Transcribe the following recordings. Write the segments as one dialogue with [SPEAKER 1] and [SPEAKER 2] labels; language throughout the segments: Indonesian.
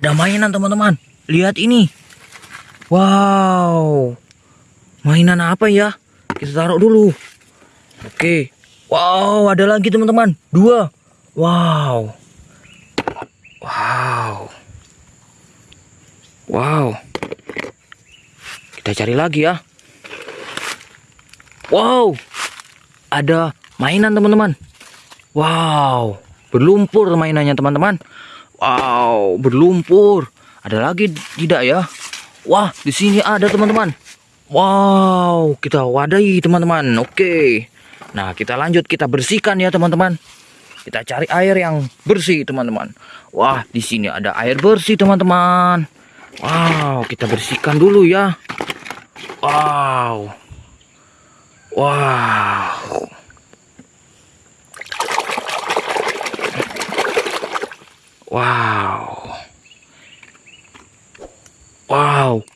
[SPEAKER 1] ada mainan teman-teman. Lihat ini. Wow. Mainan apa ya? Kita taruh dulu. Oke. Wow, ada lagi teman-teman. Dua. Wow. Wow. Wow. Kita cari lagi ya. Wow. Ada mainan teman-teman. Wow. Berlumpur mainannya teman-teman. Wow, berlumpur. Ada lagi tidak ya? Wah, di sini ada teman-teman. Wow, kita wadahi teman-teman. Oke. Nah, kita lanjut kita bersihkan ya teman-teman. Kita cari air yang bersih teman-teman. Wah, di sini ada air bersih teman-teman. Wow, kita bersihkan dulu ya. Wow. Wow. Wow. Wow.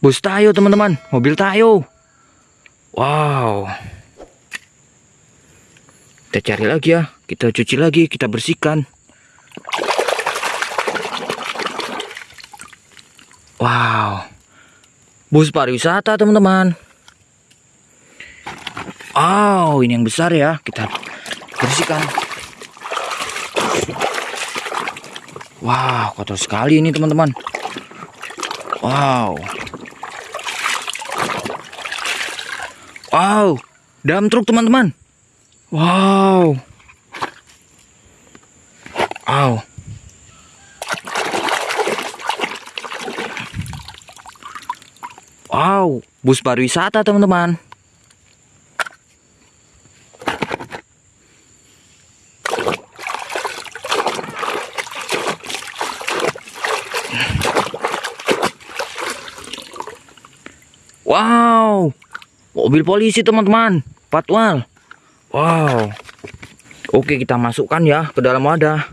[SPEAKER 1] Bus tayo teman-teman. Mobil tayo. Wow. Kita cari lagi ya. Kita cuci lagi. Kita bersihkan. Wow. Bus pariwisata teman-teman. Wow. Ini yang besar ya. Kita bersihkan. Wow, kotor sekali ini teman-teman. Wow. Wow, dam truk teman-teman. Wow. Wow. Wow, bus pariwisata teman-teman. Wow, mobil polisi teman-teman, patwal. Wow. Oke kita masukkan ya ke dalam wadah.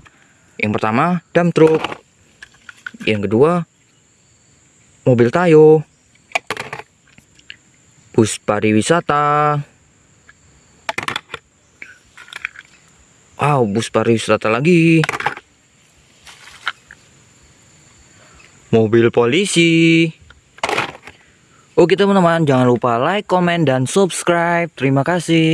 [SPEAKER 1] Yang pertama dam truk. Yang kedua mobil tayo. Bus pariwisata. Wow, bus pariwisata lagi. Mobil polisi. Oke teman-teman, jangan lupa like, komen, dan subscribe. Terima kasih.